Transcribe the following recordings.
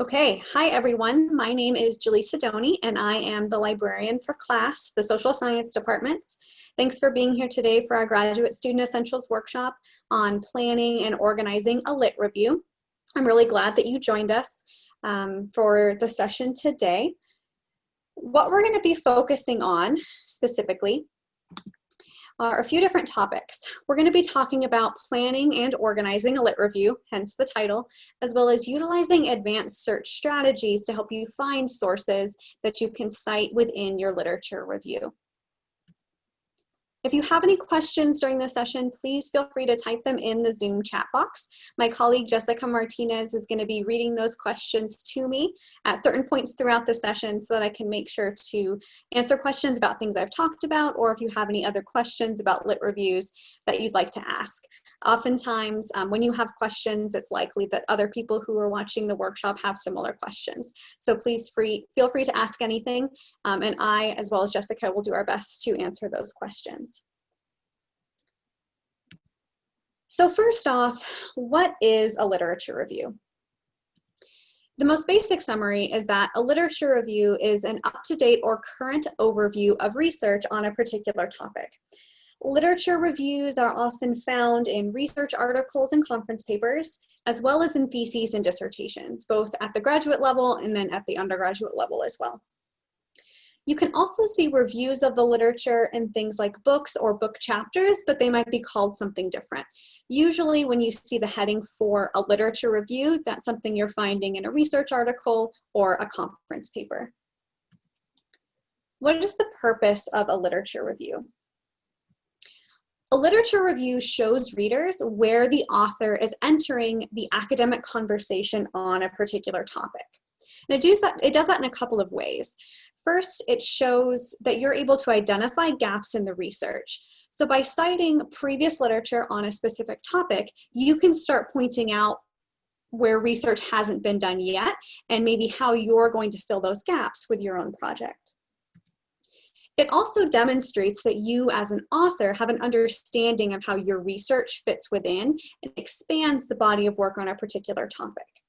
Okay, hi everyone. My name is Jylisa Doney and I am the librarian for class, the social science department. Thanks for being here today for our graduate student essentials workshop on planning and organizing a lit review. I'm really glad that you joined us um, for the session today. What we're gonna be focusing on specifically are a few different topics. We're going to be talking about planning and organizing a lit review, hence the title, as well as utilizing advanced search strategies to help you find sources that you can cite within your literature review. If you have any questions during the session, please feel free to type them in the Zoom chat box. My colleague Jessica Martinez is going to be reading those questions to me at certain points throughout the session so that I can make sure to answer questions about things I've talked about or if you have any other questions about lit reviews that you'd like to ask. Oftentimes, um, when you have questions, it's likely that other people who are watching the workshop have similar questions. So please free, feel free to ask anything, um, and I, as well as Jessica, will do our best to answer those questions. So first off, what is a literature review? The most basic summary is that a literature review is an up-to-date or current overview of research on a particular topic. Literature reviews are often found in research articles and conference papers, as well as in theses and dissertations, both at the graduate level and then at the undergraduate level as well. You can also see reviews of the literature in things like books or book chapters, but they might be called something different. Usually when you see the heading for a literature review, that's something you're finding in a research article or a conference paper. What is the purpose of a literature review? A literature review shows readers where the author is entering the academic conversation on a particular topic. And it does, that, it does that in a couple of ways. First, it shows that you're able to identify gaps in the research. So by citing previous literature on a specific topic, you can start pointing out where research hasn't been done yet and maybe how you're going to fill those gaps with your own project. It also demonstrates that you as an author have an understanding of how your research fits within and expands the body of work on a particular topic.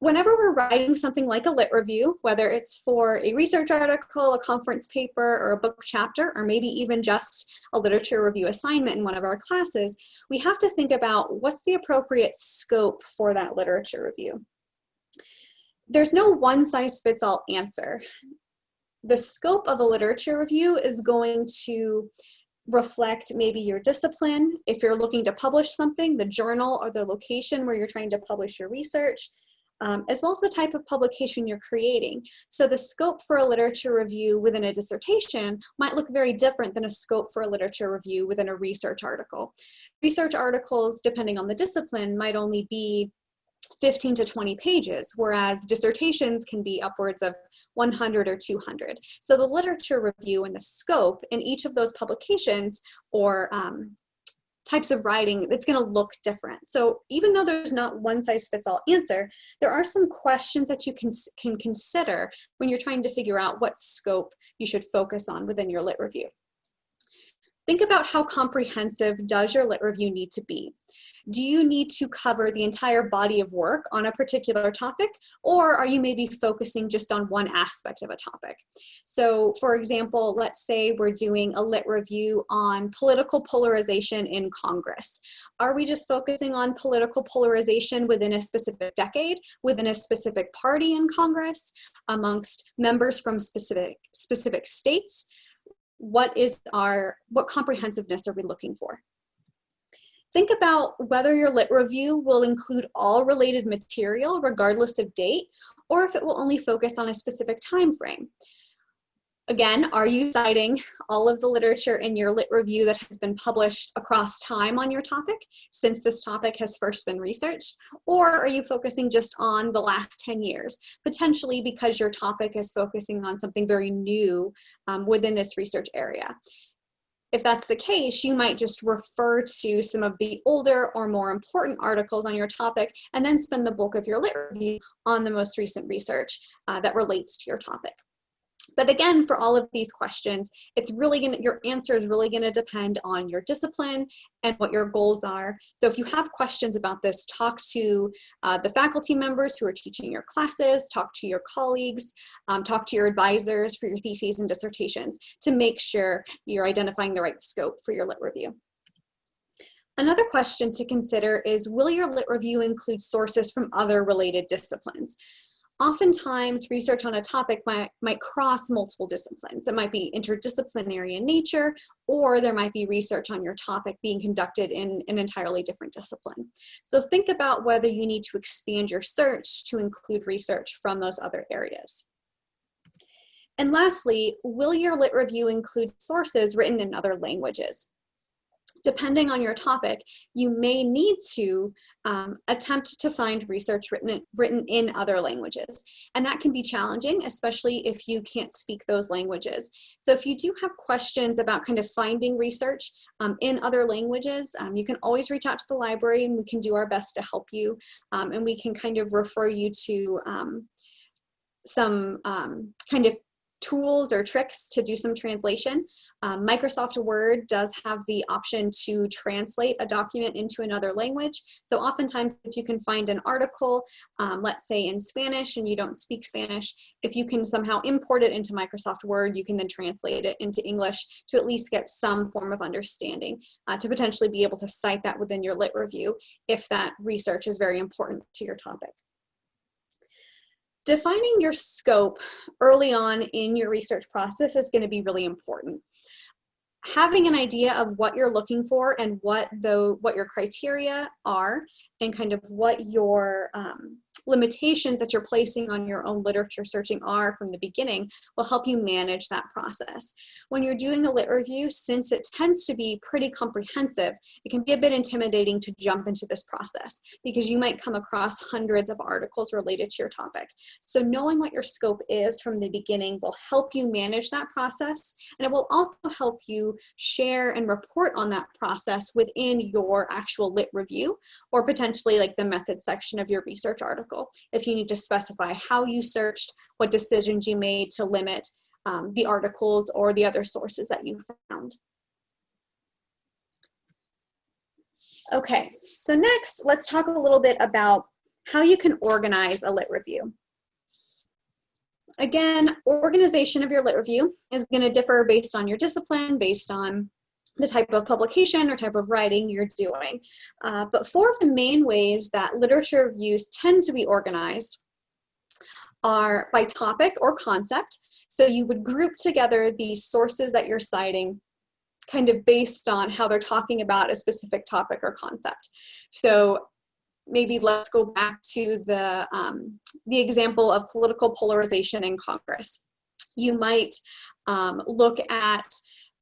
Whenever we're writing something like a lit review, whether it's for a research article, a conference paper, or a book chapter, or maybe even just a literature review assignment in one of our classes, we have to think about what's the appropriate scope for that literature review. There's no one size fits all answer the scope of a literature review is going to reflect maybe your discipline, if you're looking to publish something, the journal or the location where you're trying to publish your research, um, as well as the type of publication you're creating. So the scope for a literature review within a dissertation might look very different than a scope for a literature review within a research article. Research articles, depending on the discipline, might only be 15 to 20 pages, whereas dissertations can be upwards of 100 or 200. So the literature review and the scope in each of those publications or um, types of writing, it's gonna look different. So even though there's not one size fits all answer, there are some questions that you can, can consider when you're trying to figure out what scope you should focus on within your lit review. Think about how comprehensive does your lit review need to be? Do you need to cover the entire body of work on a particular topic, or are you maybe focusing just on one aspect of a topic? So for example, let's say we're doing a lit review on political polarization in Congress. Are we just focusing on political polarization within a specific decade, within a specific party in Congress, amongst members from specific, specific states? What is our, what comprehensiveness are we looking for? Think about whether your lit review will include all related material regardless of date, or if it will only focus on a specific time frame. Again, are you citing all of the literature in your lit review that has been published across time on your topic since this topic has first been researched? Or are you focusing just on the last 10 years, potentially because your topic is focusing on something very new um, within this research area? If that's the case, you might just refer to some of the older or more important articles on your topic and then spend the bulk of your lit review on the most recent research uh, that relates to your topic. But again, for all of these questions, it's really gonna, your answer is really gonna depend on your discipline and what your goals are. So if you have questions about this, talk to uh, the faculty members who are teaching your classes, talk to your colleagues, um, talk to your advisors for your theses and dissertations to make sure you're identifying the right scope for your lit review. Another question to consider is, will your lit review include sources from other related disciplines? Oftentimes, research on a topic might, might cross multiple disciplines. It might be interdisciplinary in nature, or there might be research on your topic being conducted in an entirely different discipline. So think about whether you need to expand your search to include research from those other areas. And lastly, will your lit review include sources written in other languages? Depending on your topic, you may need to um, attempt to find research written, written in other languages. And that can be challenging, especially if you can't speak those languages. So if you do have questions about kind of finding research um, in other languages, um, you can always reach out to the library and we can do our best to help you. Um, and we can kind of refer you to um, some um, kind of tools or tricks to do some translation. Um, Microsoft Word does have the option to translate a document into another language. So oftentimes if you can find an article, um, let's say in Spanish and you don't speak Spanish, if you can somehow import it into Microsoft Word, you can then translate it into English to at least get some form of understanding uh, to potentially be able to cite that within your lit review if that research is very important to your topic. Defining your scope early on in your research process is going to be really important. Having an idea of what you're looking for and what the what your criteria are and kind of what your um, limitations that you're placing on your own literature searching are from the beginning will help you manage that process. When you're doing a lit review, since it tends to be pretty comprehensive, it can be a bit intimidating to jump into this process because you might come across hundreds of articles related to your topic. So knowing what your scope is from the beginning will help you manage that process and it will also help you share and report on that process within your actual lit review or potentially like the method section of your research article article if you need to specify how you searched, what decisions you made to limit um, the articles or the other sources that you found. Okay, so next let's talk a little bit about how you can organize a lit review. Again, organization of your lit review is going to differ based on your discipline, based on the type of publication or type of writing you're doing. Uh, but four of the main ways that literature reviews tend to be organized are by topic or concept. So you would group together the sources that you're citing kind of based on how they're talking about a specific topic or concept. So maybe let's go back to the, um, the example of political polarization in Congress. You might um, look at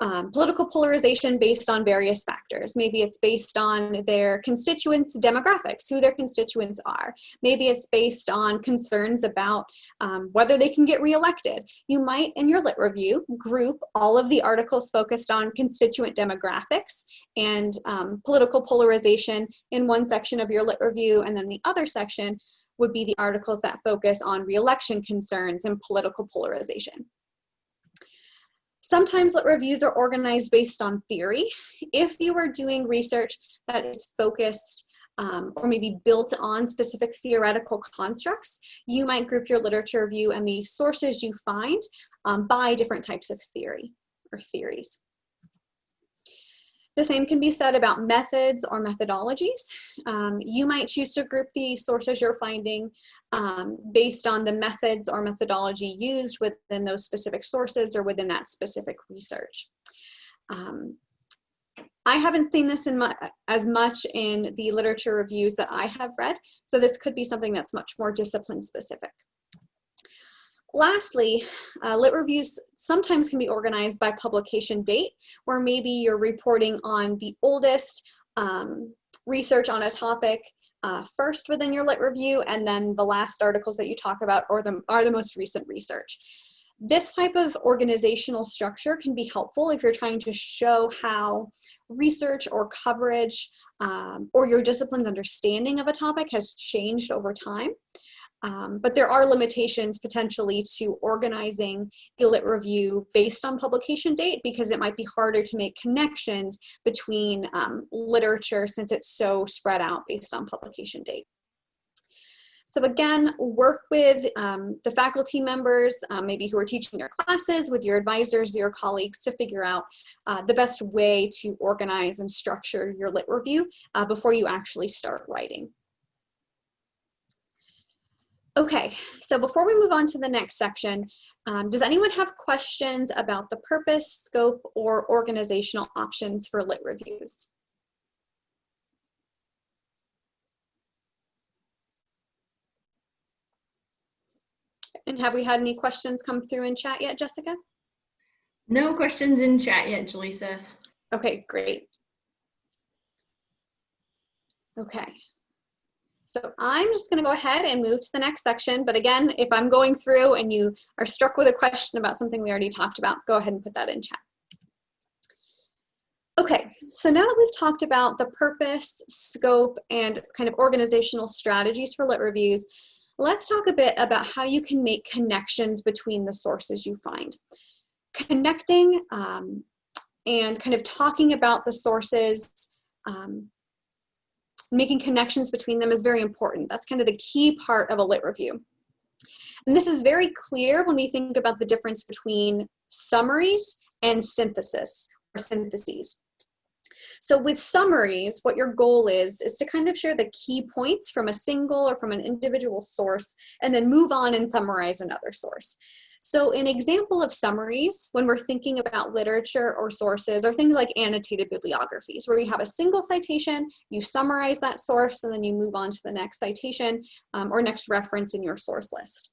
um, political polarization based on various factors. Maybe it's based on their constituents' demographics, who their constituents are. Maybe it's based on concerns about um, whether they can get reelected. You might, in your lit review, group all of the articles focused on constituent demographics and um, political polarization in one section of your lit review, and then the other section would be the articles that focus on reelection concerns and political polarization. Sometimes lit reviews are organized based on theory. If you are doing research that is focused um, or maybe built on specific theoretical constructs, you might group your literature review and the sources you find um, by different types of theory or theories. The same can be said about methods or methodologies. Um, you might choose to group the sources you're finding um, based on the methods or methodology used within those specific sources or within that specific research. Um, I haven't seen this in my, as much in the literature reviews that I have read, so this could be something that's much more discipline specific. Lastly, uh, lit reviews sometimes can be organized by publication date, where maybe you're reporting on the oldest um, research on a topic uh, first within your lit review, and then the last articles that you talk about or the, are the most recent research. This type of organizational structure can be helpful if you're trying to show how research or coverage um, or your discipline's understanding of a topic has changed over time. Um, but there are limitations potentially to organizing a lit review based on publication date because it might be harder to make connections between um, literature since it's so spread out based on publication date. So again, work with um, the faculty members, um, maybe who are teaching your classes, with your advisors, your colleagues to figure out uh, the best way to organize and structure your lit review uh, before you actually start writing. Okay, so before we move on to the next section, um, does anyone have questions about the purpose, scope, or organizational options for lit reviews? And have we had any questions come through in chat yet, Jessica? No questions in chat yet, Jylisa. Okay, great. Okay. So I'm just going to go ahead and move to the next section. But again, if I'm going through and you are struck with a question about something we already talked about, go ahead and put that in chat. Okay, so now that we've talked about the purpose, scope, and kind of organizational strategies for lit reviews, let's talk a bit about how you can make connections between the sources you find. Connecting um, and kind of talking about the sources, um, making connections between them is very important. That's kind of the key part of a lit review. And this is very clear when we think about the difference between summaries and synthesis or syntheses. So with summaries, what your goal is, is to kind of share the key points from a single or from an individual source and then move on and summarize another source. So an example of summaries, when we're thinking about literature or sources, are things like annotated bibliographies, where you have a single citation, you summarize that source, and then you move on to the next citation um, or next reference in your source list.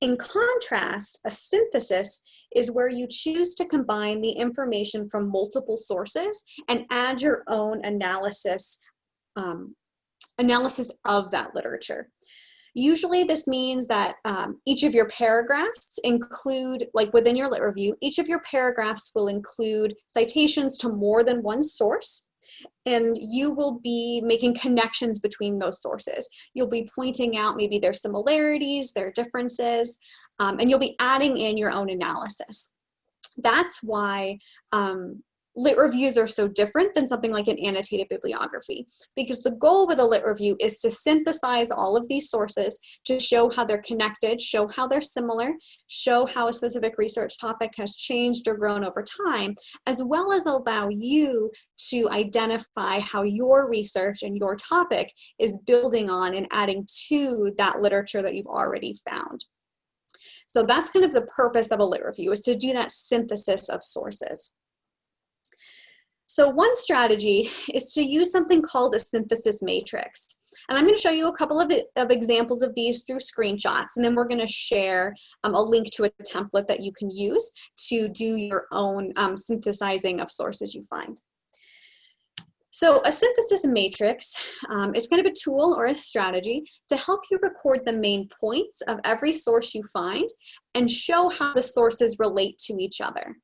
In contrast, a synthesis is where you choose to combine the information from multiple sources and add your own analysis, um, analysis of that literature. Usually this means that um, each of your paragraphs include, like within your lit review, each of your paragraphs will include citations to more than one source and you will be making connections between those sources. You'll be pointing out maybe their similarities, their differences, um, and you'll be adding in your own analysis. That's why um, lit reviews are so different than something like an annotated bibliography because the goal with a lit review is to synthesize all of these sources to show how they're connected, show how they're similar, show how a specific research topic has changed or grown over time, as well as allow you to identify how your research and your topic is building on and adding to that literature that you've already found. So that's kind of the purpose of a lit review is to do that synthesis of sources. So one strategy is to use something called a synthesis matrix. And I'm going to show you a couple of, of examples of these through screenshots, and then we're going to share um, a link to a template that you can use to do your own um, synthesizing of sources you find. So a synthesis matrix um, is kind of a tool or a strategy to help you record the main points of every source you find and show how the sources relate to each other.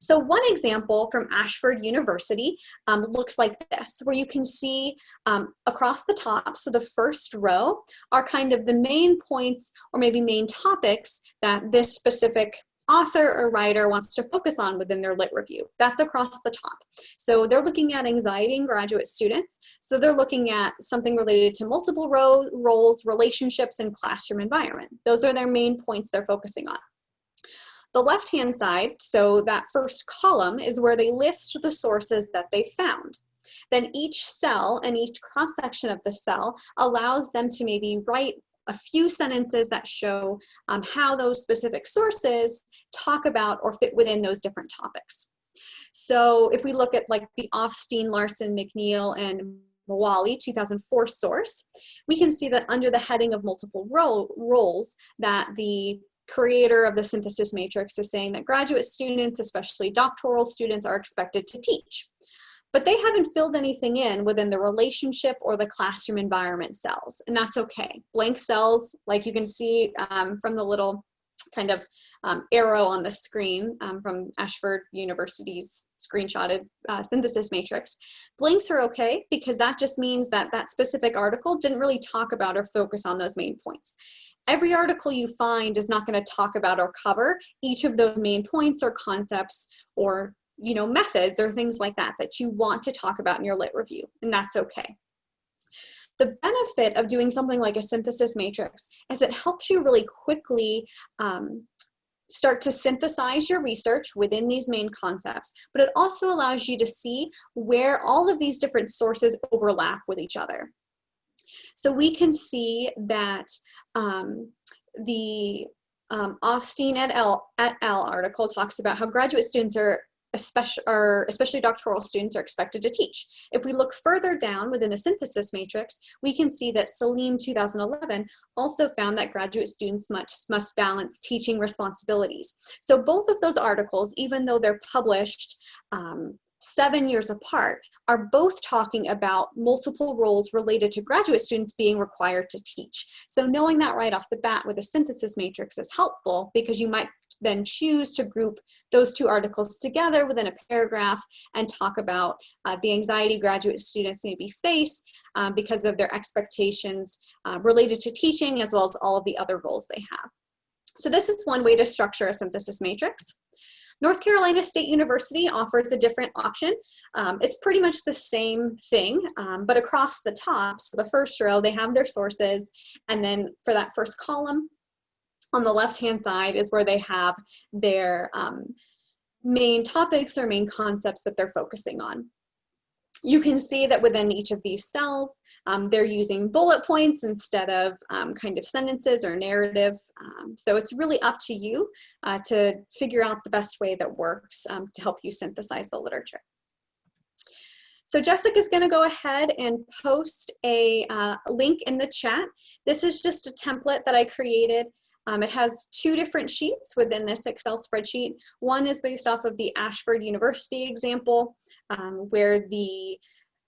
So one example from Ashford University um, looks like this, where you can see um, across the top, so the first row are kind of the main points or maybe main topics that this specific author or writer wants to focus on within their lit review. That's across the top. So they're looking at anxiety in graduate students. So they're looking at something related to multiple ro roles, relationships, and classroom environment. Those are their main points they're focusing on. The left-hand side, so that first column, is where they list the sources that they found. Then each cell and each cross-section of the cell allows them to maybe write a few sentences that show um, how those specific sources talk about or fit within those different topics. So if we look at like the Offstein, Larson, McNeil, and Moali 2004 source, we can see that under the heading of multiple role, roles that the creator of the synthesis matrix is saying that graduate students, especially doctoral students, are expected to teach. But they haven't filled anything in within the relationship or the classroom environment cells, and that's okay. Blank cells, like you can see um, from the little kind of um, arrow on the screen um, from Ashford University's screenshotted uh, synthesis matrix. Blanks are okay because that just means that that specific article didn't really talk about or focus on those main points. Every article you find is not going to talk about or cover each of those main points or concepts or you know methods or things like that that you want to talk about in your lit review and that's okay. The benefit of doing something like a synthesis matrix is it helps you really quickly um, start to synthesize your research within these main concepts, but it also allows you to see where all of these different sources overlap with each other. So we can see that um, the um, Offstein et al, et al article talks about how graduate students are especially, or especially doctoral students are expected to teach. If we look further down within the synthesis matrix, we can see that Salim 2011 also found that graduate students must, must balance teaching responsibilities. So both of those articles, even though they're published um, seven years apart, are both talking about multiple roles related to graduate students being required to teach. So knowing that right off the bat with a synthesis matrix is helpful because you might then choose to group those two articles together within a paragraph and talk about uh, the anxiety graduate students maybe face um, because of their expectations uh, related to teaching as well as all of the other roles they have. So this is one way to structure a synthesis matrix. North Carolina State University offers a different option. Um, it's pretty much the same thing, um, but across the top, so the first row, they have their sources, and then for that first column, on the left-hand side is where they have their um, main topics or main concepts that they're focusing on. You can see that within each of these cells, um, they're using bullet points instead of um, kind of sentences or narrative. Um, so it's really up to you uh, to figure out the best way that works um, to help you synthesize the literature. So Jessica is going to go ahead and post a uh, link in the chat. This is just a template that I created um, it has two different sheets within this Excel spreadsheet. One is based off of the Ashford University example, um, where the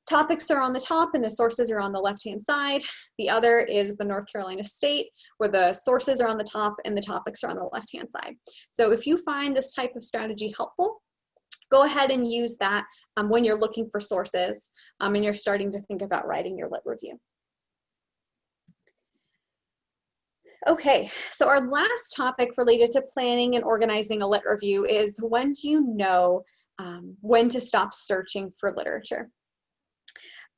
topics are on the top and the sources are on the left-hand side. The other is the North Carolina State, where the sources are on the top and the topics are on the left-hand side. So if you find this type of strategy helpful, go ahead and use that um, when you're looking for sources um, and you're starting to think about writing your lit review. Okay, so our last topic related to planning and organizing a lit review is when do you know um, when to stop searching for literature?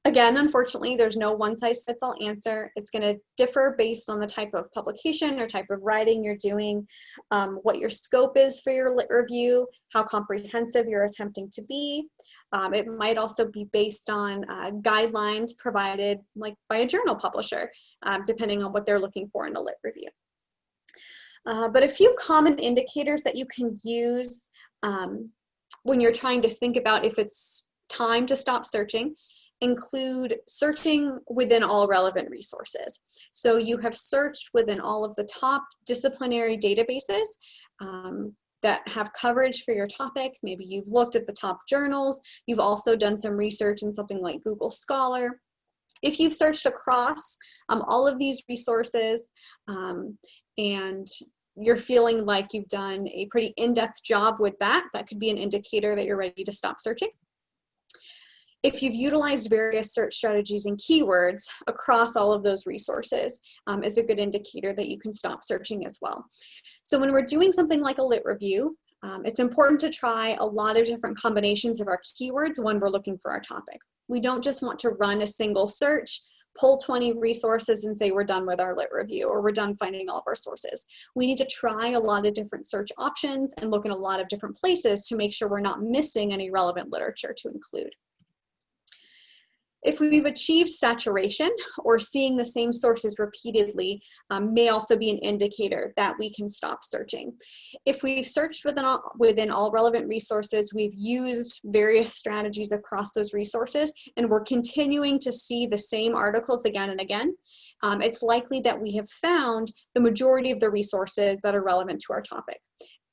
Again, unfortunately, there's no one size fits all answer. It's going to differ based on the type of publication or type of writing you're doing, um, what your scope is for your lit review, how comprehensive you're attempting to be. Um, it might also be based on uh, guidelines provided like by a journal publisher, um, depending on what they're looking for in a lit review. Uh, but a few common indicators that you can use um, when you're trying to think about if it's time to stop searching include searching within all relevant resources. So you have searched within all of the top disciplinary databases um, that have coverage for your topic. Maybe you've looked at the top journals. You've also done some research in something like Google Scholar. If you've searched across um, all of these resources um, and you're feeling like you've done a pretty in-depth job with that, that could be an indicator that you're ready to stop searching. If you've utilized various search strategies and keywords across all of those resources um, is a good indicator that you can stop searching as well. So when we're doing something like a lit review, um, it's important to try a lot of different combinations of our keywords when we're looking for our topic. We don't just want to run a single search, pull 20 resources and say we're done with our lit review or we're done finding all of our sources. We need to try a lot of different search options and look in a lot of different places to make sure we're not missing any relevant literature to include. If we've achieved saturation or seeing the same sources repeatedly um, may also be an indicator that we can stop searching. If we've searched within all, within all relevant resources, we've used various strategies across those resources, and we're continuing to see the same articles again and again, um, it's likely that we have found the majority of the resources that are relevant to our topic.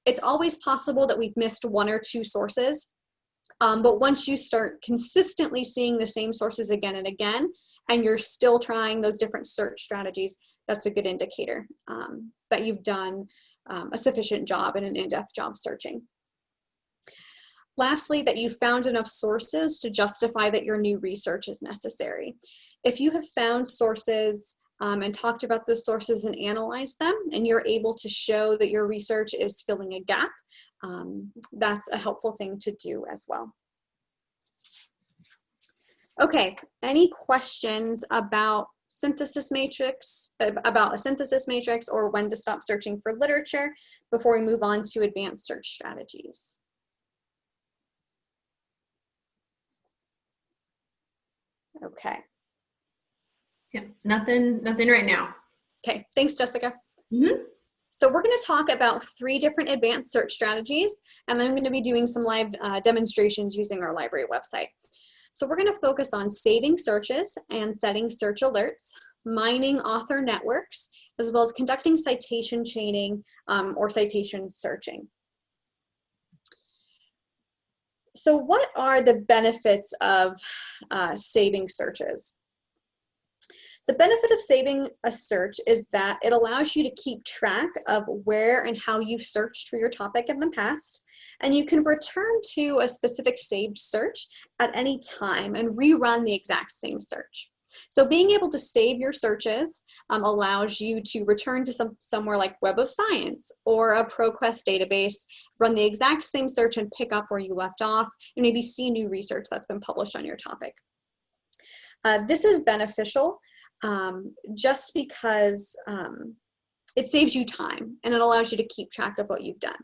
It's always possible that we've missed one or two sources um, but once you start consistently seeing the same sources again and again, and you're still trying those different search strategies, that's a good indicator um, that you've done um, a sufficient job and an in-depth job searching. Lastly, that you found enough sources to justify that your new research is necessary. If you have found sources um, and talked about those sources and analyzed them, and you're able to show that your research is filling a gap, um, that's a helpful thing to do as well. Okay, any questions about synthesis matrix, about a synthesis matrix or when to stop searching for literature before we move on to advanced search strategies? Okay. Yeah, nothing, nothing right now. Okay, thanks, Jessica. Mm -hmm. So we're going to talk about three different advanced search strategies, and then I'm going to be doing some live uh, demonstrations using our library website. So we're going to focus on saving searches and setting search alerts, mining author networks, as well as conducting citation chaining um, or citation searching. So what are the benefits of uh, saving searches? The benefit of saving a search is that it allows you to keep track of where and how you've searched for your topic in the past, and you can return to a specific saved search at any time and rerun the exact same search. So being able to save your searches um, allows you to return to some, somewhere like Web of Science or a ProQuest database, run the exact same search and pick up where you left off, and maybe see new research that's been published on your topic. Uh, this is beneficial um, just because um, it saves you time and it allows you to keep track of what you've done.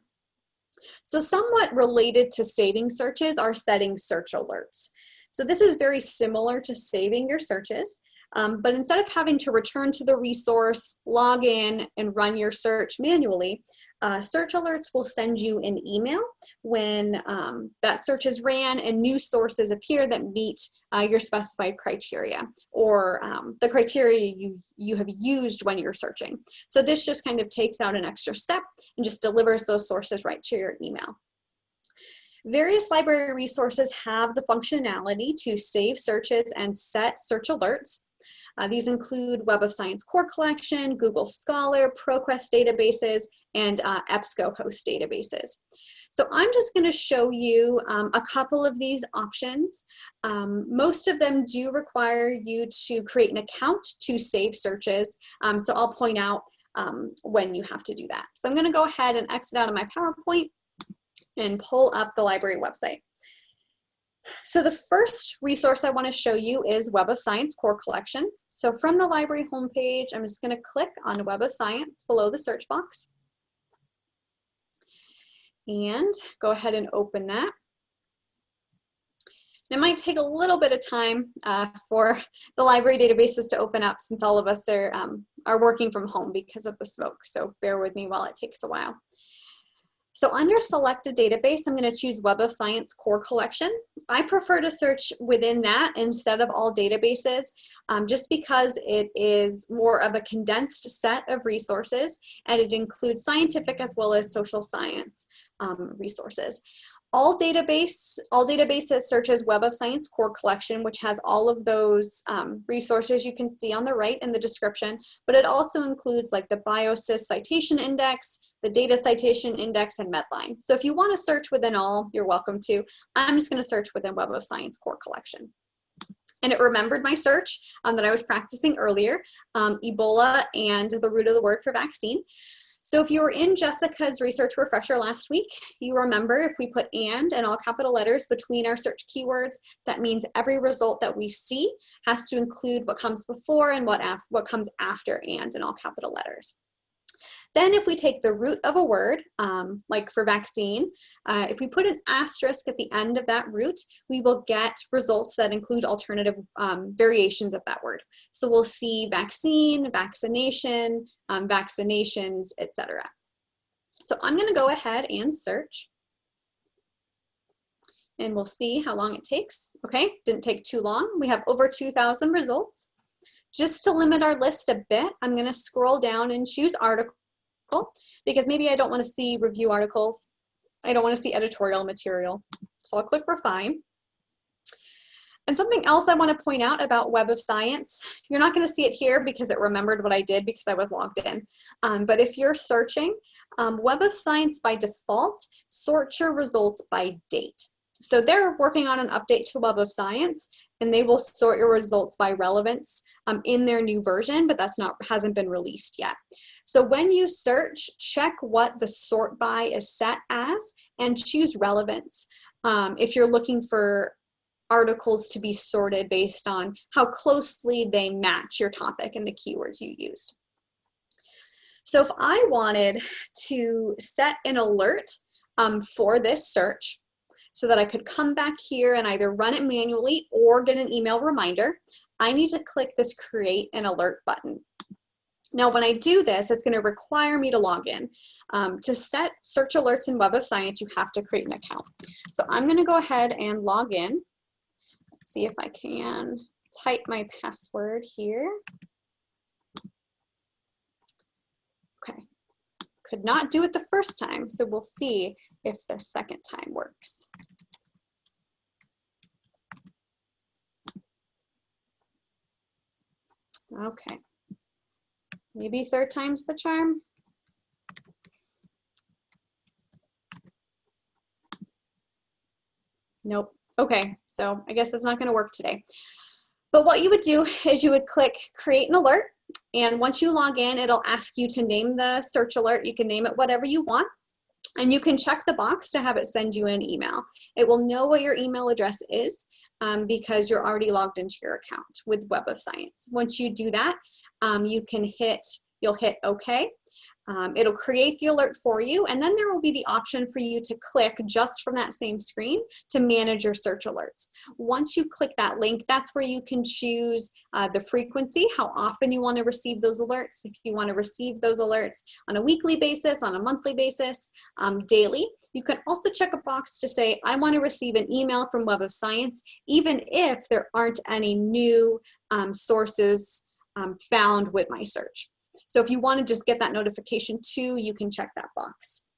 So somewhat related to saving searches are setting search alerts. So this is very similar to saving your searches, um, but instead of having to return to the resource, log in, and run your search manually, uh, search alerts will send you an email when um, that search is ran and new sources appear that meet uh, your specified criteria or um, the criteria you, you have used when you're searching. So this just kind of takes out an extra step and just delivers those sources right to your email. Various library resources have the functionality to save searches and set search alerts. Uh, these include Web of Science Core Collection, Google Scholar, ProQuest databases, and uh, EBSCOhost databases. So I'm just going to show you um, a couple of these options. Um, most of them do require you to create an account to save searches. Um, so I'll point out um, when you have to do that. So I'm going to go ahead and exit out of my PowerPoint and pull up the library website. So the first resource I want to show you is Web of Science Core Collection. So from the library homepage, I'm just going to click on Web of Science below the search box. And go ahead and open that. It might take a little bit of time uh, for the library databases to open up since all of us are, um, are working from home because of the smoke. So bear with me while it takes a while. So under selected database, I'm going to choose Web of Science Core Collection. I prefer to search within that instead of all databases, um, just because it is more of a condensed set of resources and it includes scientific as well as social science um, resources. All database, all databases searches Web of Science Core Collection, which has all of those um, resources you can see on the right in the description, but it also includes like the BIOSIS citation index, the data citation index, and Medline. So if you want to search within all, you're welcome to. I'm just going to search within Web of Science Core Collection. And it remembered my search um, that I was practicing earlier, um, Ebola and the root of the word for vaccine. So if you were in Jessica's research refresher last week, you remember if we put and in all capital letters between our search keywords, that means every result that we see has to include what comes before and what, what comes after and in all capital letters. Then if we take the root of a word, um, like for vaccine, uh, if we put an asterisk at the end of that root, we will get results that include alternative um, variations of that word. So we'll see vaccine, vaccination, um, vaccinations, etc. So I'm gonna go ahead and search and we'll see how long it takes. Okay, didn't take too long. We have over 2,000 results. Just to limit our list a bit, I'm gonna scroll down and choose article because maybe I don't want to see review articles. I don't want to see editorial material. So I'll click refine. And something else I want to point out about Web of Science, you're not going to see it here because it remembered what I did because I was logged in. Um, but if you're searching, um, Web of Science by default sorts your results by date. So they're working on an update to Web of Science and they will sort your results by relevance um, in their new version, but that's not hasn't been released yet. So when you search, check what the sort by is set as and choose relevance. Um, if you're looking for articles to be sorted based on how closely they match your topic and the keywords you used. So if I wanted to set an alert um, for this search so that I could come back here and either run it manually or get an email reminder, I need to click this create an alert button. Now, when I do this, it's going to require me to log in. Um, to set search alerts in Web of Science, you have to create an account. So I'm going to go ahead and log in. Let's see if I can type my password here. Okay, could not do it the first time, so we'll see if the second time works. Okay, maybe third time's the charm. Nope. Okay, so I guess it's not gonna work today. But what you would do is you would click create an alert and once you log in, it'll ask you to name the search alert. You can name it whatever you want. And you can check the box to have it send you an email. It will know what your email address is um, because you're already logged into your account with Web of Science. Once you do that, um, you can hit, you'll hit OK. Um, it'll create the alert for you, and then there will be the option for you to click just from that same screen to manage your search alerts. Once you click that link, that's where you can choose uh, the frequency, how often you want to receive those alerts. If you want to receive those alerts on a weekly basis, on a monthly basis, um, daily. You can also check a box to say, I want to receive an email from Web of Science, even if there aren't any new um, sources um, found with my search. So if you want to just get that notification too, you can check that box.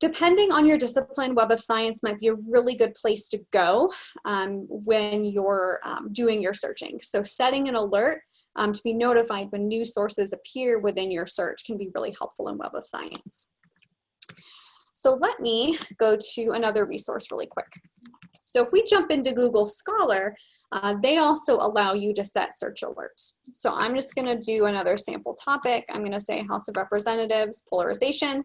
Depending on your discipline, Web of Science might be a really good place to go um, when you're um, doing your searching. So setting an alert um, to be notified when new sources appear within your search can be really helpful in Web of Science. So let me go to another resource really quick. So if we jump into Google Scholar, uh, they also allow you to set search alerts. So I'm just gonna do another sample topic. I'm gonna say House of Representatives, polarization.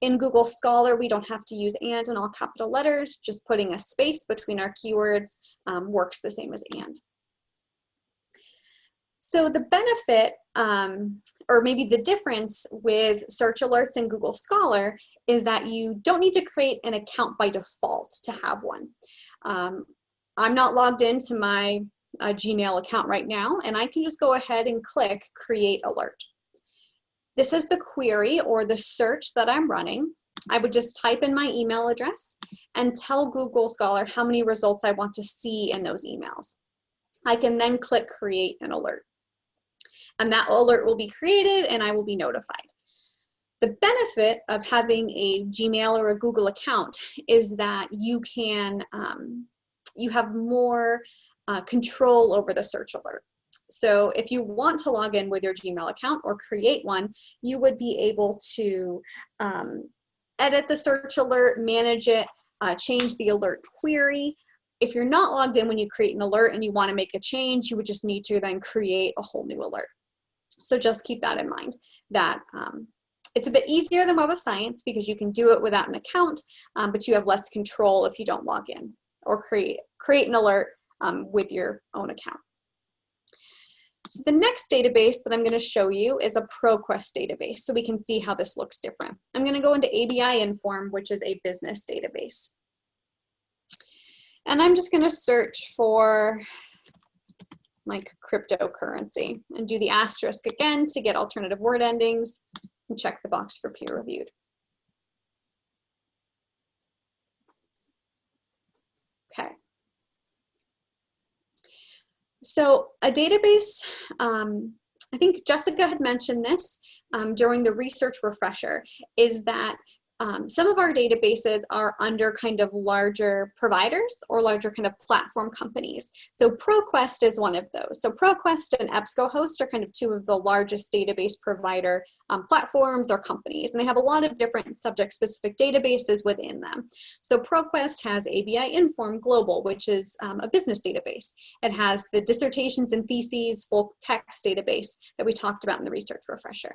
In Google Scholar, we don't have to use and in all capital letters, just putting a space between our keywords um, works the same as and. So the benefit, um, or maybe the difference with search alerts in Google Scholar is that you don't need to create an account by default to have one. Um, I'm not logged into my uh, Gmail account right now, and I can just go ahead and click Create Alert. This is the query or the search that I'm running. I would just type in my email address and tell Google Scholar how many results I want to see in those emails. I can then click Create an Alert. And that alert will be created and I will be notified. The benefit of having a Gmail or a Google account is that you can um, you have more uh, control over the search alert. So if you want to log in with your Gmail account or create one, you would be able to um, edit the search alert, manage it, uh, change the alert query. If you're not logged in when you create an alert and you want to make a change, you would just need to then create a whole new alert. So just keep that in mind that um, it's a bit easier than Web of Science because you can do it without an account, um, but you have less control if you don't log in or create, create an alert um, with your own account. So the next database that I'm going to show you is a ProQuest database, so we can see how this looks different. I'm going to go into ABI Inform, which is a business database. And I'm just going to search for like cryptocurrency and do the asterisk again to get alternative word endings and check the box for peer reviewed. Okay. So a database, um, I think Jessica had mentioned this um, during the research refresher, is that um, some of our databases are under kind of larger providers or larger kind of platform companies. So ProQuest is one of those. So ProQuest and EBSCOhost are kind of two of the largest database provider um, platforms or companies, and they have a lot of different subject-specific databases within them. So ProQuest has ABI Inform Global, which is um, a business database. It has the dissertations and theses full text database that we talked about in the research refresher.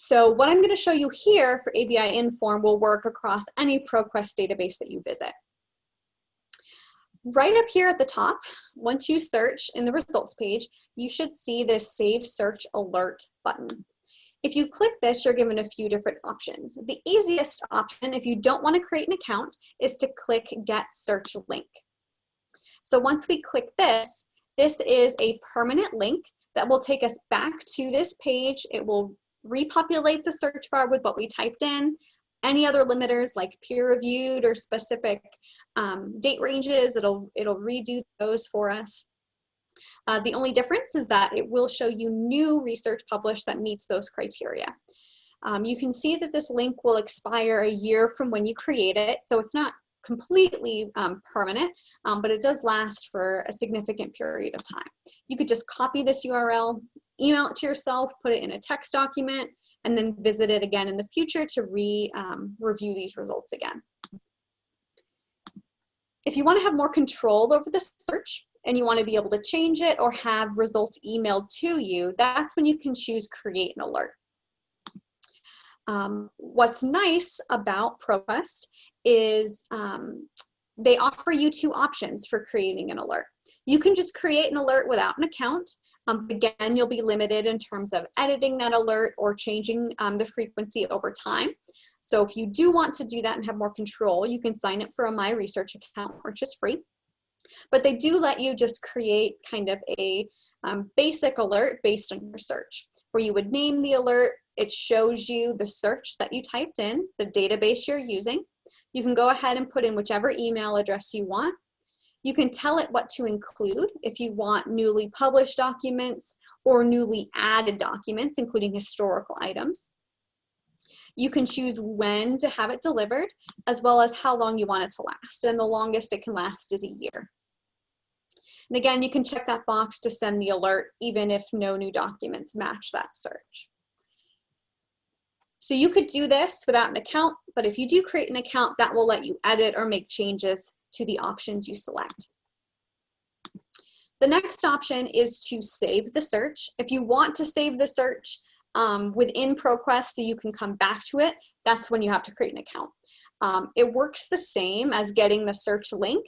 So what I'm going to show you here for ABI Inform will work across any ProQuest database that you visit. Right up here at the top, once you search in the results page, you should see this Save Search Alert button. If you click this, you're given a few different options. The easiest option, if you don't want to create an account, is to click Get Search Link. So once we click this, this is a permanent link that will take us back to this page. It will repopulate the search bar with what we typed in. Any other limiters like peer reviewed or specific um, date ranges, it'll, it'll redo those for us. Uh, the only difference is that it will show you new research published that meets those criteria. Um, you can see that this link will expire a year from when you create it, so it's not completely um, permanent, um, but it does last for a significant period of time. You could just copy this URL, email it to yourself, put it in a text document, and then visit it again in the future to re um, review these results again. If you want to have more control over the search and you want to be able to change it or have results emailed to you, that's when you can choose create an alert. Um, what's nice about ProQuest is um, they offer you two options for creating an alert. You can just create an alert without an account um, again, you'll be limited in terms of editing that alert or changing um, the frequency over time. So if you do want to do that and have more control, you can sign up for a My Research account, which is free. But they do let you just create kind of a um, basic alert based on your search, where you would name the alert, it shows you the search that you typed in, the database you're using. You can go ahead and put in whichever email address you want, you can tell it what to include if you want newly published documents or newly added documents, including historical items. You can choose when to have it delivered, as well as how long you want it to last. And the longest it can last is a year. And again, you can check that box to send the alert, even if no new documents match that search. So you could do this without an account, but if you do create an account, that will let you edit or make changes to the options you select. The next option is to save the search. If you want to save the search um, within ProQuest so you can come back to it, that's when you have to create an account. Um, it works the same as getting the search link.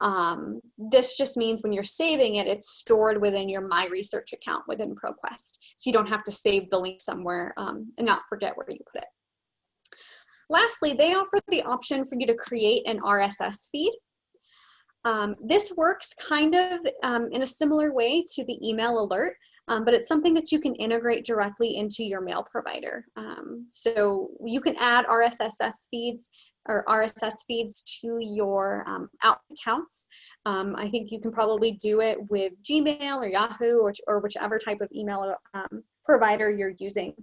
Um, this just means when you're saving it, it's stored within your My Research account within ProQuest. So you don't have to save the link somewhere um, and not forget where you put it. Lastly, they offer the option for you to create an RSS feed. Um, this works kind of um, in a similar way to the email alert, um, but it's something that you can integrate directly into your mail provider. Um, so you can add RSS feeds or RSS feeds to your um, accounts. Um, I think you can probably do it with Gmail or Yahoo or, or whichever type of email provider you're using.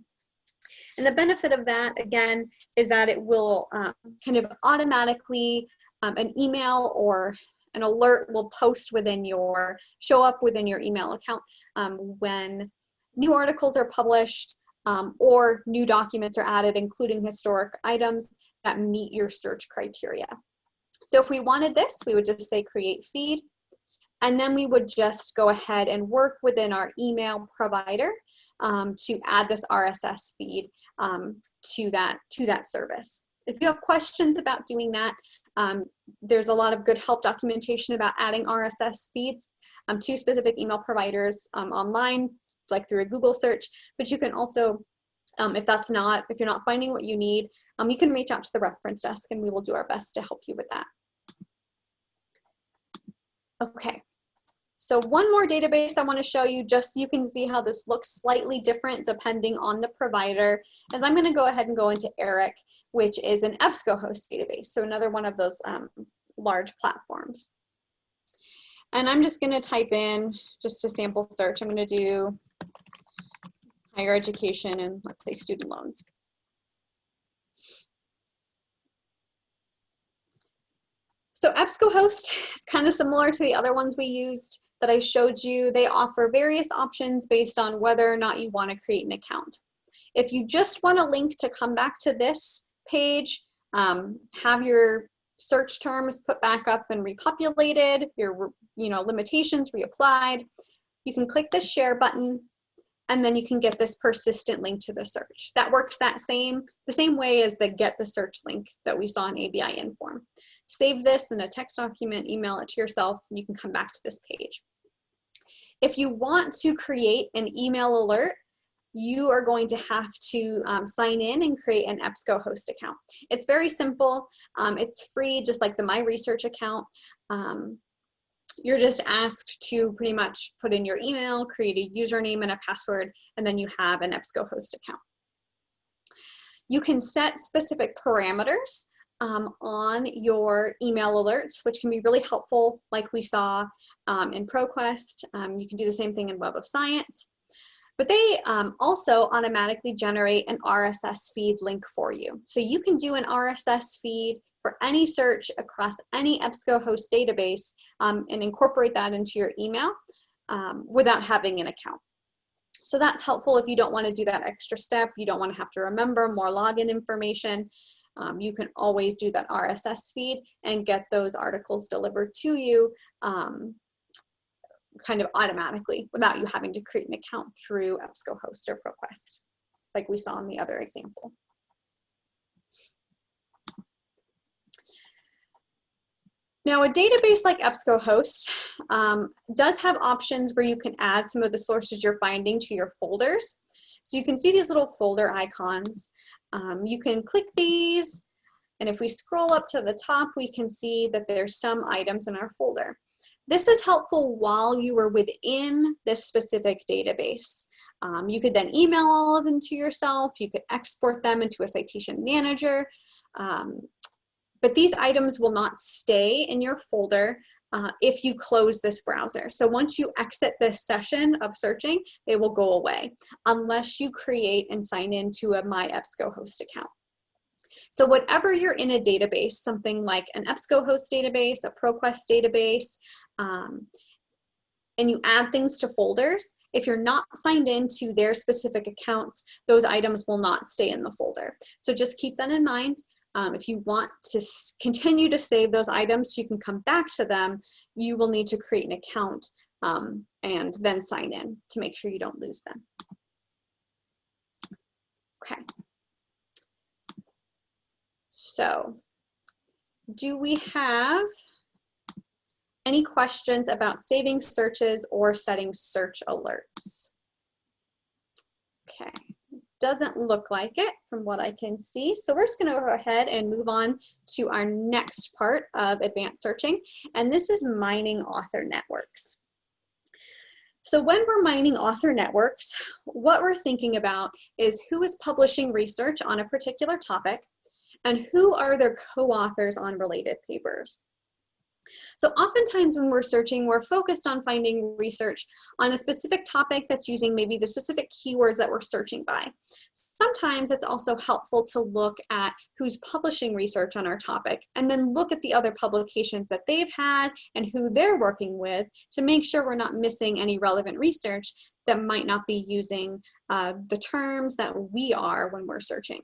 And the benefit of that, again, is that it will um, kind of automatically, um, an email or an alert will post within your, show up within your email account um, when new articles are published um, or new documents are added, including historic items that meet your search criteria. So if we wanted this, we would just say create feed, and then we would just go ahead and work within our email provider um, to add this RSS feed um, to, that, to that service. If you have questions about doing that, um, there's a lot of good help documentation about adding RSS feeds um, to specific email providers um, online, like through a Google search, but you can also um, if that's not, if you're not finding what you need, um, you can reach out to the reference desk and we will do our best to help you with that. Okay, so one more database I wanna show you just so you can see how this looks slightly different depending on the provider is I'm gonna go ahead and go into ERIC, which is an EBSCOhost database. So another one of those um, large platforms. And I'm just gonna type in, just a sample search, I'm gonna do higher education and let's say student loans. So EBSCOhost is kind of similar to the other ones we used that I showed you. They offer various options based on whether or not you want to create an account. If you just want a link to come back to this page, um, have your search terms put back up and repopulated, your you know limitations reapplied, you can click the share button and then you can get this persistent link to the search. That works that same, the same way as the get the search link that we saw in ABI Inform. Save this in a text document, email it to yourself, and you can come back to this page. If you want to create an email alert, you are going to have to um, sign in and create an EBSCOhost account. It's very simple. Um, it's free, just like the My Research account. Um, you're just asked to pretty much put in your email, create a username and a password, and then you have an EBSCOhost account. You can set specific parameters um, on your email alerts, which can be really helpful, like we saw um, in ProQuest. Um, you can do the same thing in Web of Science. But they um, also automatically generate an RSS feed link for you. So you can do an RSS feed for any search across any EBSCOhost database um, and incorporate that into your email um, without having an account. So that's helpful if you don't want to do that extra step, you don't want to have to remember more login information. Um, you can always do that RSS feed and get those articles delivered to you um, kind of automatically without you having to create an account through EBSCOhost or ProQuest, like we saw in the other example. Now a database like EBSCOhost um, does have options where you can add some of the sources you're finding to your folders. So you can see these little folder icons. Um, you can click these and if we scroll up to the top, we can see that there's some items in our folder. This is helpful while you are within this specific database. Um, you could then email all of them to yourself. You could export them into a citation manager. Um, but these items will not stay in your folder uh, if you close this browser. So once you exit this session of searching, they will go away unless you create and sign into a My EBSCOhost account. So whatever you're in a database, something like an EBSCOhost database, a ProQuest database, um, and you add things to folders, if you're not signed into their specific accounts, those items will not stay in the folder. So just keep that in mind. Um, if you want to continue to save those items so you can come back to them, you will need to create an account um, and then sign in to make sure you don't lose them. Okay. So do we have any questions about saving searches or setting search alerts? Okay doesn't look like it from what I can see. So we're just gonna go ahead and move on to our next part of advanced searching, and this is mining author networks. So when we're mining author networks, what we're thinking about is who is publishing research on a particular topic and who are their co-authors on related papers. So oftentimes when we're searching, we're focused on finding research on a specific topic that's using maybe the specific keywords that we're searching by. Sometimes it's also helpful to look at who's publishing research on our topic and then look at the other publications that they've had and who they're working with to make sure we're not missing any relevant research that might not be using uh, the terms that we are when we're searching.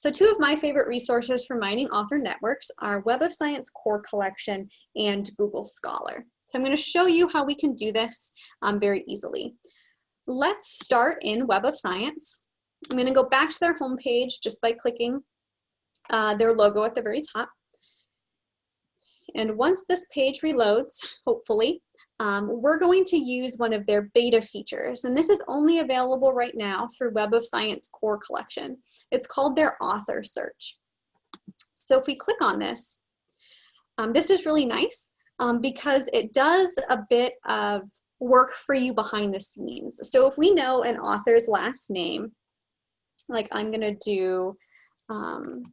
So two of my favorite resources for mining author networks are Web of Science Core Collection and Google Scholar. So I'm going to show you how we can do this um, very easily. Let's start in Web of Science. I'm going to go back to their homepage just by clicking uh, their logo at the very top. And once this page reloads, hopefully, um, we're going to use one of their beta features. And this is only available right now through Web of Science Core Collection. It's called their author search. So if we click on this, um, this is really nice um, because it does a bit of work for you behind the scenes. So if we know an author's last name, like I'm gonna do um,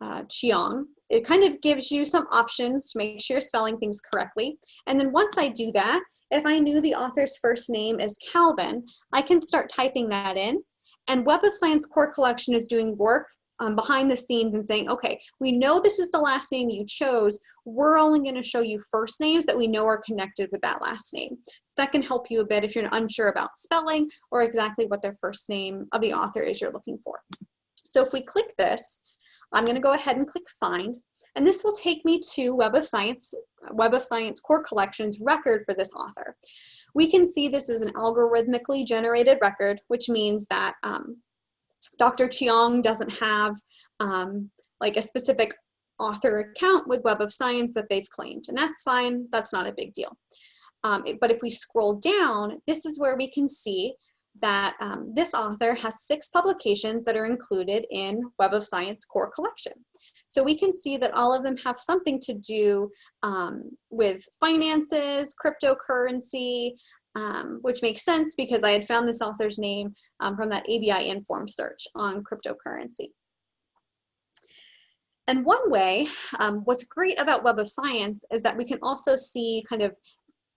uh, Cheong, it kind of gives you some options to make sure you're spelling things correctly. And then once I do that, if I knew the author's first name is Calvin, I can start typing that in. And Web of Science Core Collection is doing work um, behind the scenes and saying, okay, we know this is the last name you chose. We're only going to show you first names that we know are connected with that last name. So that can help you a bit if you're unsure about spelling or exactly what their first name of the author is you're looking for. So if we click this, I'm going to go ahead and click find. And this will take me to Web of Science, Web of Science Core Collections record for this author. We can see this is an algorithmically generated record, which means that um, Dr. Cheong doesn't have um, like a specific author account with Web of Science that they've claimed, and that's fine, that's not a big deal. Um, but if we scroll down, this is where we can see that um, this author has six publications that are included in Web of Science core collection. So we can see that all of them have something to do um, with finances, cryptocurrency, um, which makes sense because I had found this author's name um, from that ABI Inform search on cryptocurrency. And one way, um, what's great about Web of Science is that we can also see kind of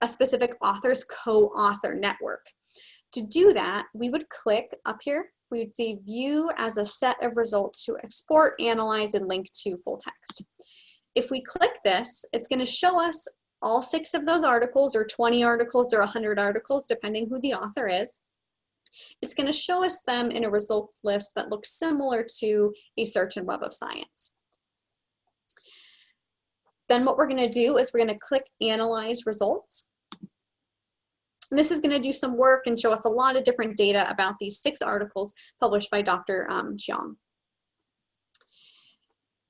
a specific author's co-author network. To do that, we would click up here, we would see view as a set of results to export, analyze, and link to full text. If we click this, it's gonna show us all six of those articles or 20 articles or 100 articles, depending who the author is. It's gonna show us them in a results list that looks similar to a search in Web of Science. Then what we're gonna do is we're gonna click Analyze Results. And this is going to do some work and show us a lot of different data about these six articles published by Dr. Um, Cheong.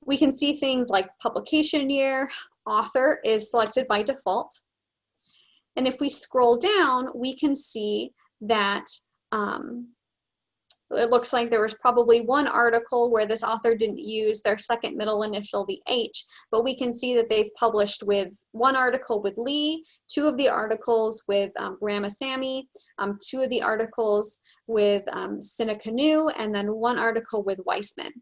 We can see things like publication year, author is selected by default. And if we scroll down, we can see that um, it looks like there was probably one article where this author didn't use their second middle initial, the H, but we can see that they've published with one article with Lee, two of the articles with um, Ramasamy, um, two of the articles with um, Sinnakkannu, and then one article with Weissman.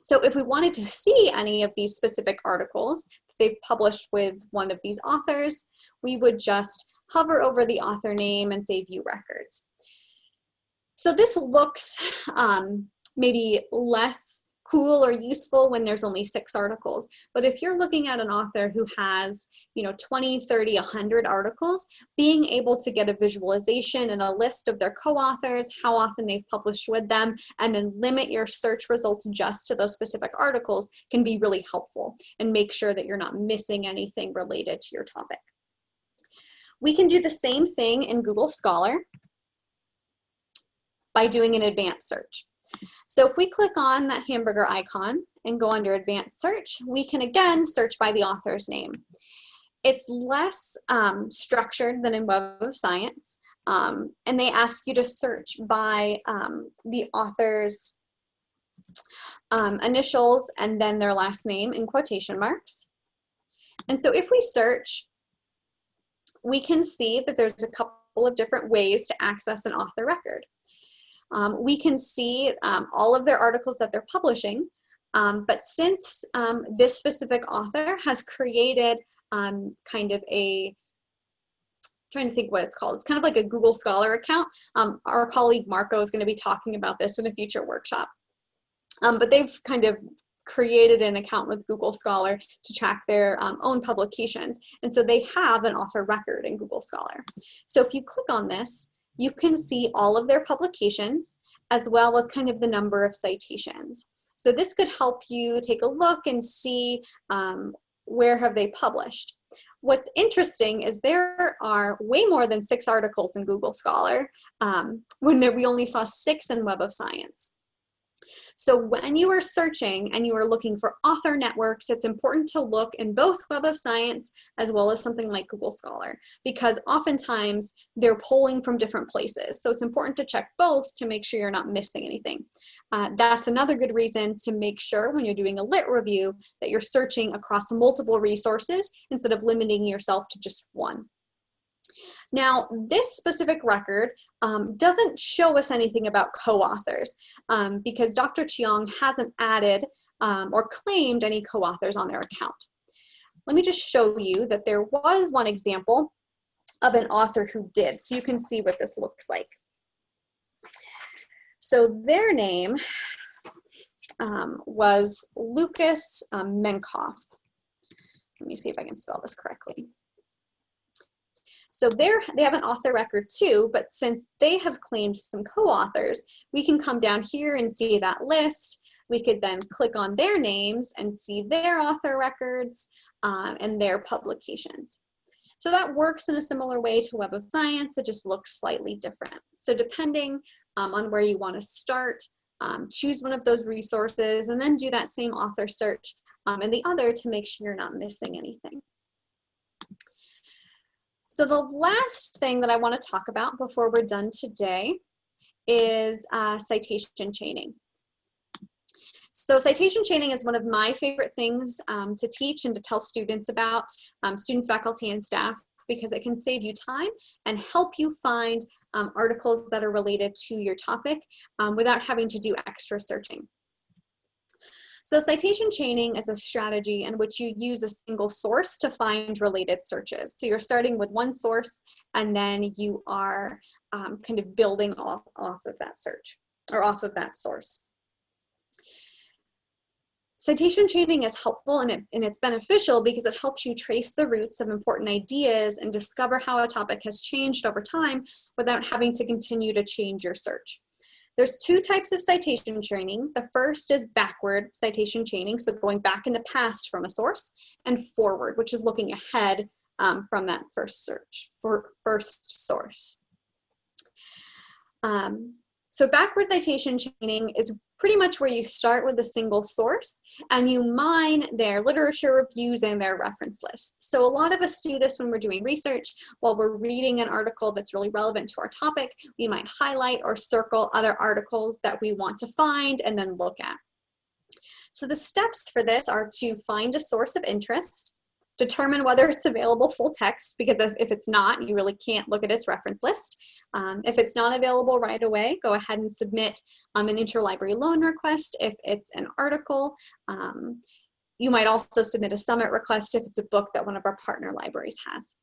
So if we wanted to see any of these specific articles that they've published with one of these authors, we would just hover over the author name and say view records. So this looks um, maybe less cool or useful when there's only six articles. But if you're looking at an author who has, you know, 20, 30, 100 articles, being able to get a visualization and a list of their co-authors, how often they've published with them, and then limit your search results just to those specific articles can be really helpful and make sure that you're not missing anything related to your topic. We can do the same thing in Google Scholar by doing an advanced search. So if we click on that hamburger icon and go under advanced search, we can again search by the author's name. It's less um, structured than in Web of Science, um, and they ask you to search by um, the author's um, initials and then their last name in quotation marks. And so if we search, we can see that there's a couple of different ways to access an author record. Um, we can see um, all of their articles that they're publishing, um, but since um, this specific author has created um, kind of a, trying to think what it's called, it's kind of like a Google Scholar account. Um, our colleague Marco is going to be talking about this in a future workshop. but they've kind of created an account with Google Scholar to track their um, own publications. And so they have an author record in Google Scholar. So if you click on this, you can see all of their publications as well as kind of the number of citations. So this could help you take a look and see um, where have they published. What's interesting is there are way more than six articles in Google Scholar um, when there, we only saw six in Web of Science. So when you are searching and you are looking for author networks, it's important to look in both Web of Science as well as something like Google Scholar, because oftentimes they're pulling from different places. So it's important to check both to make sure you're not missing anything. Uh, that's another good reason to make sure when you're doing a lit review that you're searching across multiple resources instead of limiting yourself to just one. Now, this specific record um, doesn't show us anything about co-authors um, because Dr. Cheong hasn't added um, or claimed any co-authors on their account. Let me just show you that there was one example of an author who did, so you can see what this looks like. So their name um, was Lukas um, Menkhoff. Let me see if I can spell this correctly. So they're, they have an author record too, but since they have claimed some co-authors, we can come down here and see that list. We could then click on their names and see their author records um, and their publications. So that works in a similar way to Web of Science, it just looks slightly different. So depending um, on where you wanna start, um, choose one of those resources and then do that same author search um, in the other to make sure you're not missing anything. So the last thing that I wanna talk about before we're done today is uh, citation chaining. So citation chaining is one of my favorite things um, to teach and to tell students about, um, students, faculty, and staff, because it can save you time and help you find um, articles that are related to your topic um, without having to do extra searching. So citation chaining is a strategy in which you use a single source to find related searches. So you're starting with one source and then you are um, kind of building off, off of that search or off of that source. Citation chaining is helpful and, it, and it's beneficial because it helps you trace the roots of important ideas and discover how a topic has changed over time without having to continue to change your search. There's two types of citation chaining. The first is backward citation chaining, so going back in the past from a source, and forward, which is looking ahead um, from that first search, for first source. Um, so backward citation chaining is pretty much where you start with a single source and you mine their literature reviews and their reference lists. So a lot of us do this when we're doing research. While we're reading an article that's really relevant to our topic, we might highlight or circle other articles that we want to find and then look at. So the steps for this are to find a source of interest, determine whether it's available full text, because if, it's not, you really can't look at its reference list. Um, if it's not available right away, go ahead and submit um, an interlibrary loan request if it's an article. Um, you might also submit a summit request if it's a book that one of our partner libraries has.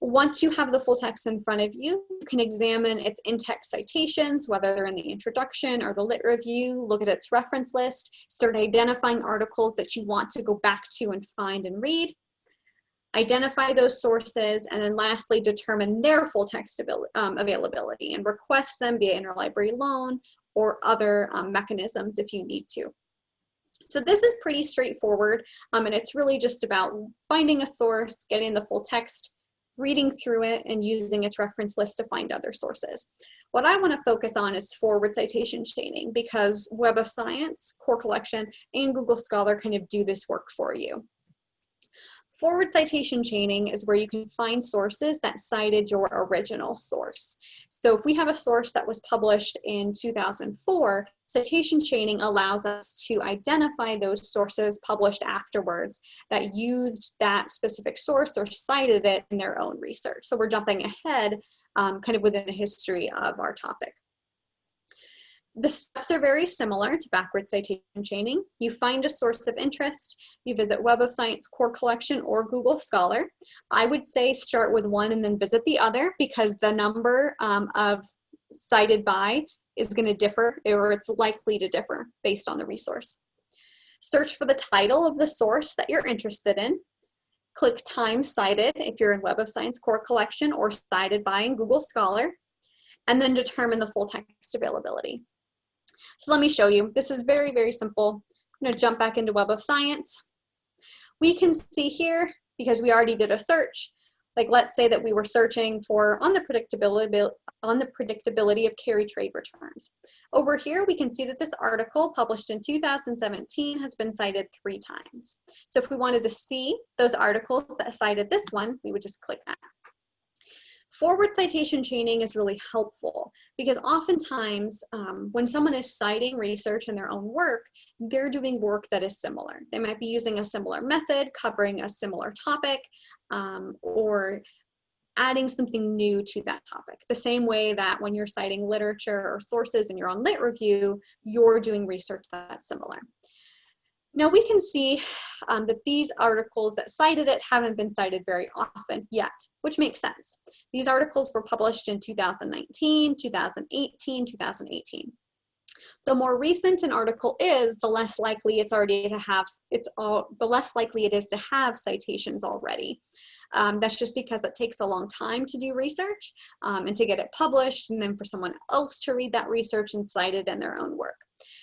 Once you have the full text in front of you, you can examine its in-text citations, whether they're in the introduction or the lit review, look at its reference list, start identifying articles that you want to go back to and find and read, identify those sources, and then lastly, determine their full text um, availability and request them via interlibrary loan or other um, mechanisms if you need to. So this is pretty straightforward, um, and it's really just about finding a source, getting the full text, reading through it, and using its reference list to find other sources. What I want to focus on is forward citation chaining because Web of Science, Core Collection, and Google Scholar kind of do this work for you. Forward citation chaining is where you can find sources that cited your original source. So if we have a source that was published in 2004, citation chaining allows us to identify those sources published afterwards that used that specific source or cited it in their own research. So we're jumping ahead um, kind of within the history of our topic. The steps are very similar to backward citation chaining. You find a source of interest, you visit Web of Science Core Collection or Google Scholar. I would say start with one and then visit the other because the number um, of cited by is going to differ or it's likely to differ based on the resource. Search for the title of the source that you're interested in. Click time cited if you're in Web of Science Core Collection or cited by in Google Scholar, and then determine the full text availability. So let me show you. This is very, very simple. I'm gonna jump back into Web of Science. We can see here, because we already did a search, like let's say that we were searching for on the predictability on the predictability of carry trade returns. Over here, we can see that this article published in 2017 has been cited three times. So if we wanted to see those articles that cited this one, we would just click that. Forward citation chaining is really helpful because oftentimes um, when someone is citing research in their own work, they're doing work that is similar. They might be using a similar method, covering a similar topic, um, or adding something new to that topic. The same way that when you're citing literature or sources in your own lit review, you're doing research that's similar. Now we can see um, that these articles that cited it haven't been cited very often yet, which makes sense. These articles were published in 2019, 2018, 2018. The more recent an article is, the less likely it's already to have, it's all, the less likely it is to have citations already. Um, that's just because it takes a long time to do research um, and to get it published and then for someone else to read that research and cite it in their own work.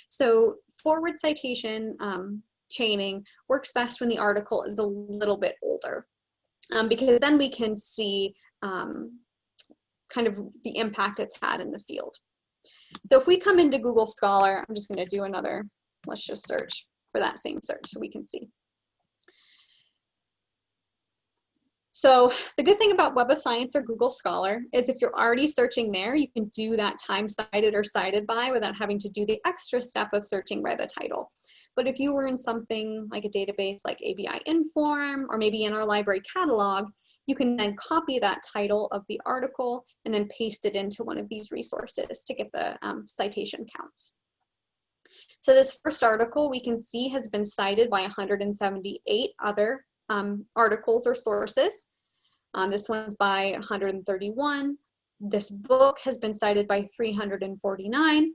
So forward citation um, chaining works best when the article is a little bit older um, because then we can see um, kind of the impact it's had in the field. So if we come into Google Scholar, I'm just going to do another, let's just search for that same search so we can see. So the good thing about Web of Science or Google Scholar is if you're already searching there, you can do that time cited or cited by without having to do the extra step of searching by the title. But if you were in something like a database like ABI Inform or maybe in our library catalog, you can then copy that title of the article and then paste it into one of these resources to get the um, citation counts. So this first article we can see has been cited by 178 other um, articles or sources. Um, this one's by 131. This book has been cited by 349.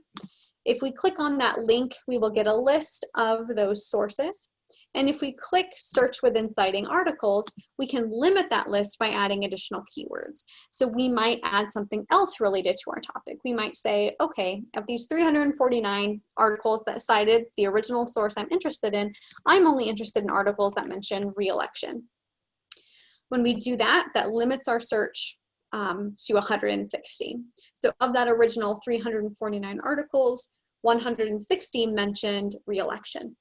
If we click on that link, we will get a list of those sources. And if we click search within citing articles, we can limit that list by adding additional keywords. So we might add something else related to our topic. We might say, okay, of these 349 articles that cited the original source I'm interested in, I'm only interested in articles that mention re-election. When we do that, that limits our search um, to 160. So of that original 349 articles, 160 mentioned re-election.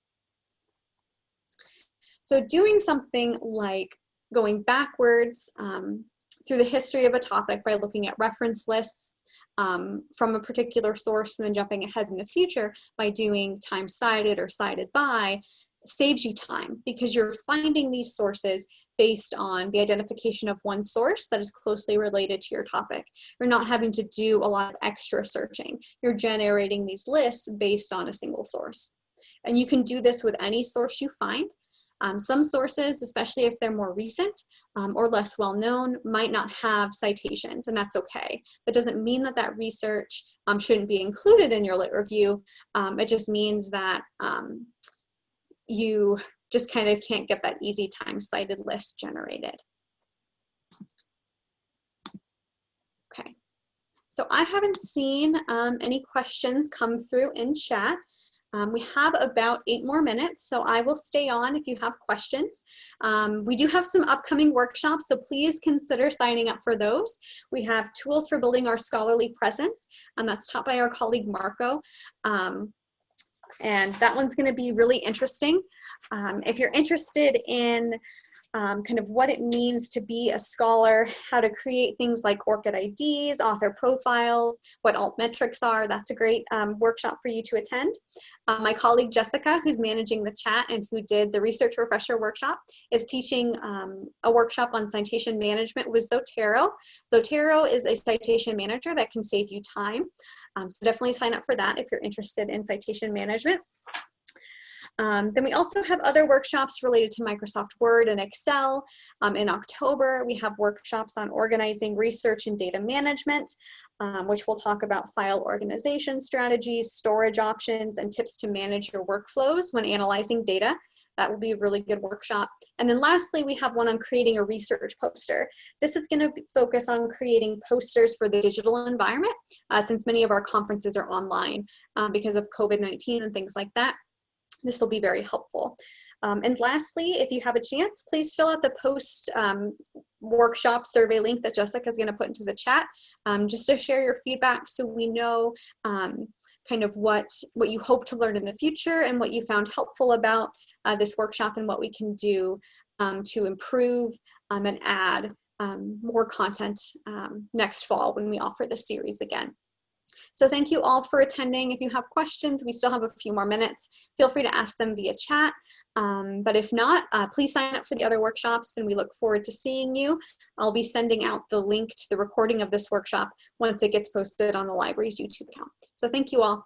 So doing something like going backwards um, through the history of a topic by looking at reference lists um, from a particular source and then jumping ahead in the future by doing time cited or cited by saves you time because you're finding these sources based on the identification of one source that is closely related to your topic. You're not having to do a lot of extra searching. You're generating these lists based on a single source. And you can do this with any source you find. Um, some sources, especially if they're more recent um, or less well known, might not have citations, and that's okay. That doesn't mean that that research um, shouldn't be included in your lit review. Um, it just means that um, you just kind of can't get that easy time cited list generated. Okay, so I haven't seen um, any questions come through in chat. Um, we have about eight more minutes, so I will stay on if you have questions. Um, we do have some upcoming workshops, so please consider signing up for those. We have tools for building our scholarly presence, and that's taught by our colleague Marco. Um, and that one's gonna be really interesting. Um, if you're interested in um, kind of what it means to be a scholar, how to create things like ORCID IDs, author profiles, what altmetrics are. That's a great um, workshop for you to attend. Uh, my colleague Jessica, who's managing the chat and who did the research refresher workshop, is teaching um, a workshop on citation management with Zotero. Zotero is a citation manager that can save you time. Um, so definitely sign up for that if you're interested in citation management. Um, then we also have other workshops related to Microsoft Word and Excel. Um, in October, we have workshops on organizing research and data management, um, which will talk about file organization strategies, storage options, and tips to manage your workflows when analyzing data. That will be a really good workshop. And then lastly, we have one on creating a research poster. This is gonna focus on creating posters for the digital environment, uh, since many of our conferences are online um, because of COVID-19 and things like that. This will be very helpful. Um, and lastly, if you have a chance, please fill out the post um, workshop survey link that Jessica is going to put into the chat, um, just to share your feedback so we know um, kind of what, what you hope to learn in the future and what you found helpful about uh, this workshop and what we can do um, to improve um, and add more content next fall when we offer this series again. So thank you all for attending. If you have questions, we still have a few more minutes. Feel free to ask them via chat. Um, but if not, uh, please sign up for the other workshops and we look forward to seeing you. I'll be sending out the link to the recording of this workshop once it gets posted on the library's YouTube account. So thank you all.